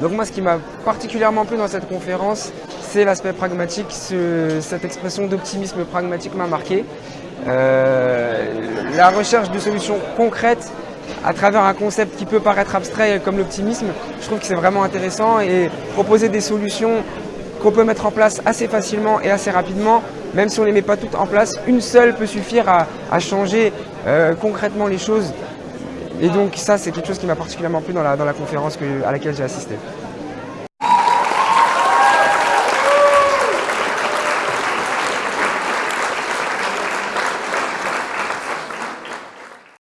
Donc moi, ce qui m'a particulièrement plu dans cette conférence, c'est l'aspect pragmatique. cette expression d'optimisme pragmatique m'a marqué. Euh, la recherche de solutions concrètes à travers un concept qui peut paraître abstrait comme l'optimisme, je trouve que c'est vraiment intéressant et proposer des solutions qu'on peut mettre en place assez facilement et assez rapidement, même si on ne les met pas toutes en place, une seule peut suffire à, changer euh, concrètement les choses. Et donc ça, c'est quelque chose qui m'a particulièrement plu dans la, conférence à laquelle j'ai assisté.